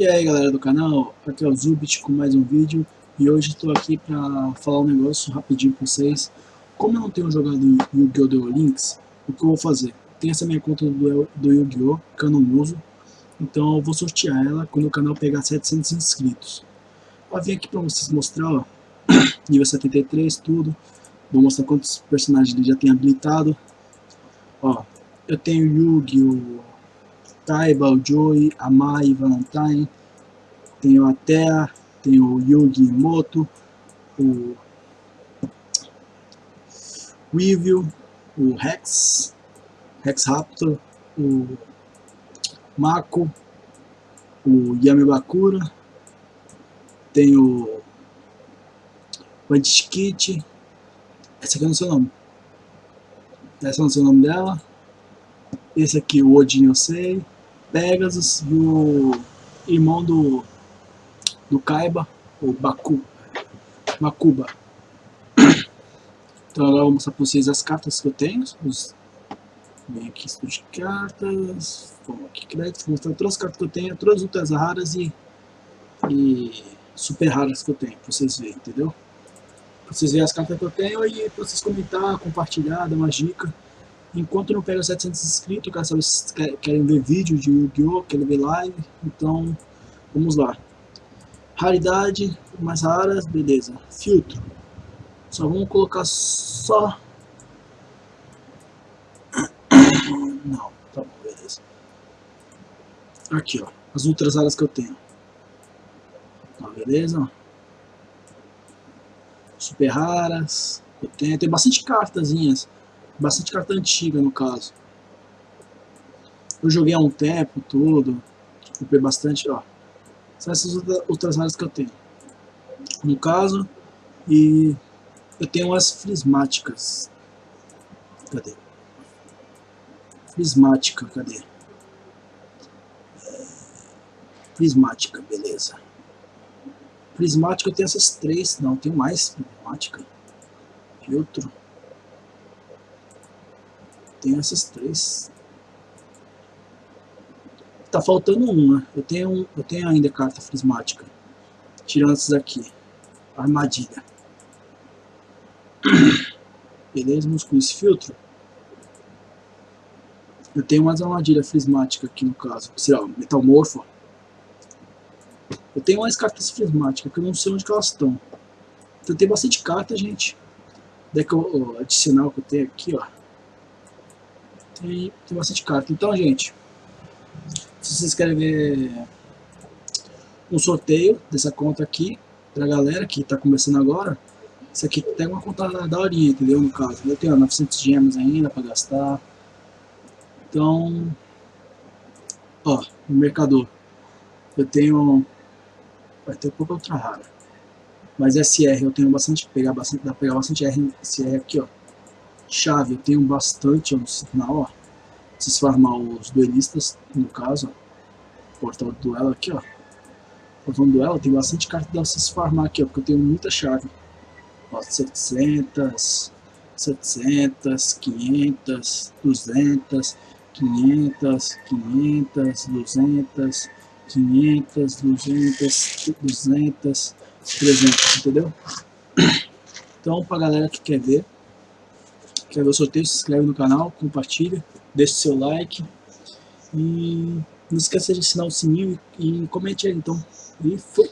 E aí galera do canal, aqui é o Zubit com mais um vídeo e hoje estou aqui para falar um negócio rapidinho com vocês. Como eu não tenho jogado Yu-Gi-Oh! Duel Links, o que eu vou fazer? Tem essa minha conta do, do Yu-Gi-Oh! que eu não uso, então eu vou sortear ela quando o canal pegar 700 inscritos. Eu vim aqui para vocês mostrar, ó, nível 73, tudo. Vou mostrar quantos personagens ele já tem habilitado. Ó, eu tenho Yu-Gi-Oh! Taiba, o Joey, a Mai, Valentine, tenho a Thea, tenho o Yugi Moto, o Weevil, o Rex, Rex Raptor, o Mako, o Yamibakura, tenho o Bandit Kit, essa aqui eu não sei o nome, essa não sei o nome dela, esse aqui o Odin eu sei, Pegasus e o irmão do, do Kaiba, o Baku, Makuba. Então agora eu vou mostrar para vocês as cartas que eu tenho. Os, vem aqui estudo de cartas, vamos aqui crédito, vou mostrar todas as cartas que eu tenho, todas as ultras raras e, e super raras que eu tenho, para vocês verem, entendeu? Para vocês verem as cartas que eu tenho e para vocês comentar, compartilhar, dar uma dica. Enquanto não pega 700 inscritos, se vocês querem ver vídeo de Yu-Gi-Oh!, querem ver live, então vamos lá. Raridade, mais raras, beleza. Filtro. Só vamos colocar só... Não, tá bom, beleza. Aqui, ó, as outras raras que eu tenho. Tá, beleza? Super raras, eu tenho, tem bastante cartazinhas bastante carta antiga no caso. Eu joguei há um tempo, tudo, comprei bastante, ó. São essas outras áreas que eu tenho. No caso, e eu tenho umas frismáticas. Cadê? Frismática, cadê? Prismática, beleza. Prismática eu tenho essas três, não, tem mais prismática. Filtro. Tenho essas três. Tá faltando uma. Eu tenho, eu tenho ainda carta prismática. Tirando essas aqui. Armadilha. Beleza, vamos com esse filtro. Eu tenho mais armadilha prismática aqui no caso. Sei lá, metalmorfo. Eu tenho mais cartas prismáticas que eu não sei onde elas estão. Então tem bastante carta, gente. Deck adicional que eu tenho aqui, ó e tem bastante carta. Então, gente, se vocês querem ver um sorteio dessa conta aqui, pra galera que tá começando agora, isso aqui tem uma conta da horinha, entendeu? No caso, eu tenho 900 gemas ainda pra gastar. Então, ó, no mercador, eu tenho, vai ter pouca outra rara. Mas SR eu tenho bastante, pegar bastante, dá pra pegar bastante SR aqui, ó chave, eu tenho bastante no sinal, ó. Vocês farmar os duelistas, no caso, ó. Portal do duelo aqui, ó. Portal do duelo, tem bastante carta pra vocês farmar aqui, ó, porque eu tenho muita chave. Ó, 700, 700, 500, 200, 500, 500, 200, 500, 200, 200, 300, entendeu? Então, pra galera que quer ver, quer ver o sorteio, se inscreve no canal, compartilha, deixe seu like e não esqueça de assinar o sininho e, e comente aí então. E foi!